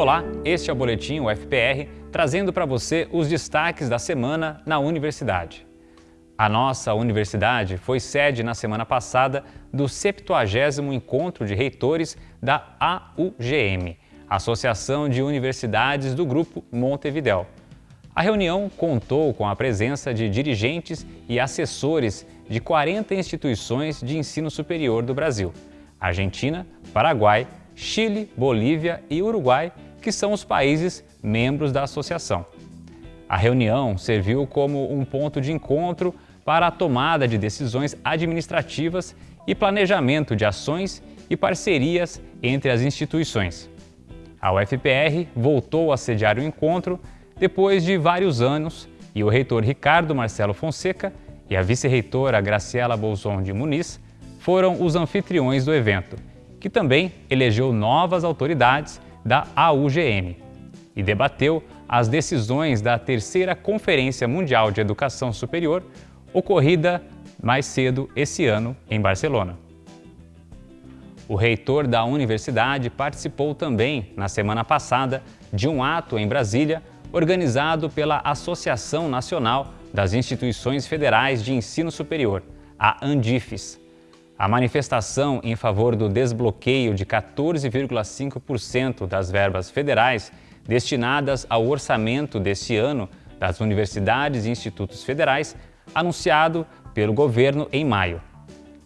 Olá, este é o Boletim UFPR, trazendo para você os destaques da semana na universidade. A nossa universidade foi sede na semana passada do 70º Encontro de Reitores da AUGM, Associação de Universidades do Grupo Montevidéu. A reunião contou com a presença de dirigentes e assessores de 40 instituições de ensino superior do Brasil, Argentina, Paraguai, Chile, Bolívia e Uruguai, que são os países membros da associação. A reunião serviu como um ponto de encontro para a tomada de decisões administrativas e planejamento de ações e parcerias entre as instituições. A UFPR voltou a sediar o encontro depois de vários anos e o reitor Ricardo Marcelo Fonseca e a vice-reitora Graciela Bolson de Muniz foram os anfitriões do evento, que também elegeu novas autoridades da AUGM e debateu as decisões da terceira Conferência Mundial de Educação Superior, ocorrida mais cedo esse ano em Barcelona. O reitor da universidade participou também, na semana passada, de um ato em Brasília organizado pela Associação Nacional das Instituições Federais de Ensino Superior, a ANDIFES. A manifestação em favor do desbloqueio de 14,5% das verbas federais destinadas ao orçamento deste ano das universidades e institutos federais, anunciado pelo governo em maio.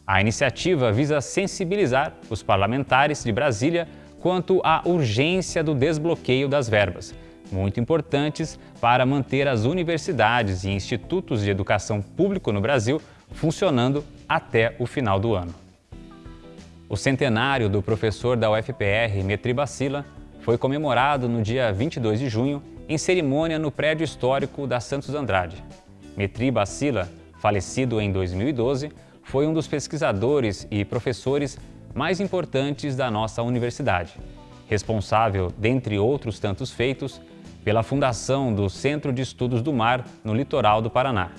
A iniciativa visa sensibilizar os parlamentares de Brasília quanto à urgência do desbloqueio das verbas, muito importantes para manter as universidades e institutos de educação público no Brasil funcionando até o final do ano. O centenário do professor da UFPR, Metri Bacila, foi comemorado no dia 22 de junho em cerimônia no prédio histórico da Santos Andrade. Metri Bacila, falecido em 2012, foi um dos pesquisadores e professores mais importantes da nossa universidade, responsável, dentre outros tantos feitos, pela fundação do Centro de Estudos do Mar no litoral do Paraná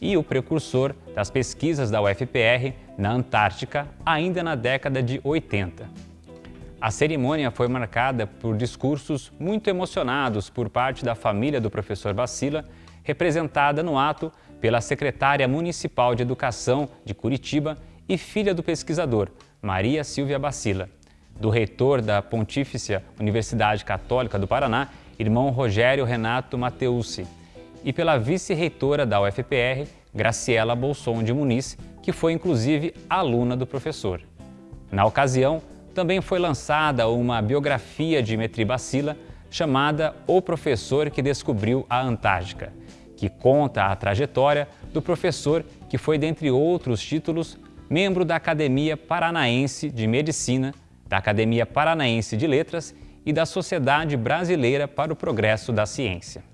e o precursor das pesquisas da UFPR na Antártica ainda na década de 80. A cerimônia foi marcada por discursos muito emocionados por parte da família do professor Bacila, representada no ato pela secretária municipal de Educação de Curitiba e filha do pesquisador, Maria Silvia Bacila, do reitor da Pontífice Universidade Católica do Paraná irmão Rogério Renato Mateucci, e pela vice-reitora da UFPR, Graciela Bolson de Muniz, que foi inclusive aluna do professor. Na ocasião, também foi lançada uma biografia de Metri Bacila chamada O Professor que Descobriu a Antártica, que conta a trajetória do professor que foi, dentre outros títulos, membro da Academia Paranaense de Medicina, da Academia Paranaense de Letras e da Sociedade Brasileira para o Progresso da Ciência.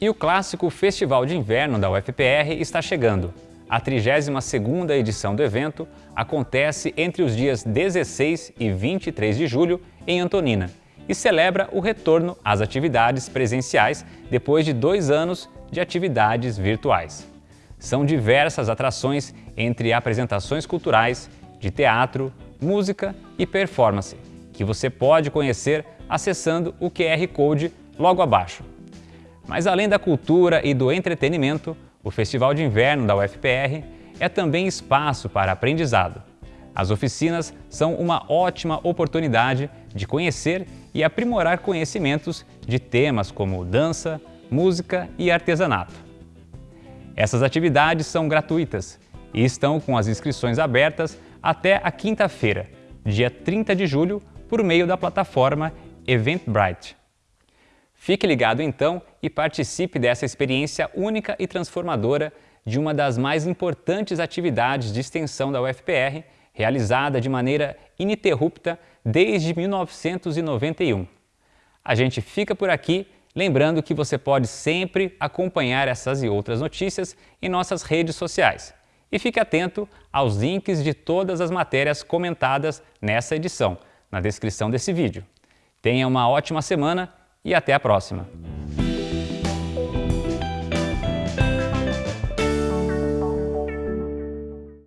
E o clássico Festival de Inverno da UFPR está chegando. A 32ª edição do evento acontece entre os dias 16 e 23 de julho em Antonina e celebra o retorno às atividades presenciais depois de dois anos de atividades virtuais. São diversas atrações entre apresentações culturais, de teatro, música e performance, que você pode conhecer acessando o QR Code logo abaixo. Mas além da cultura e do entretenimento, o Festival de Inverno da UFPR é também espaço para aprendizado. As oficinas são uma ótima oportunidade de conhecer e aprimorar conhecimentos de temas como dança, música e artesanato. Essas atividades são gratuitas e estão com as inscrições abertas até a quinta-feira, dia 30 de julho, por meio da plataforma Eventbrite. Fique ligado então e participe dessa experiência única e transformadora de uma das mais importantes atividades de extensão da UFPR, realizada de maneira ininterrupta desde 1991. A gente fica por aqui, lembrando que você pode sempre acompanhar essas e outras notícias em nossas redes sociais. E fique atento aos links de todas as matérias comentadas nessa edição, na descrição desse vídeo. Tenha uma ótima semana e até a próxima!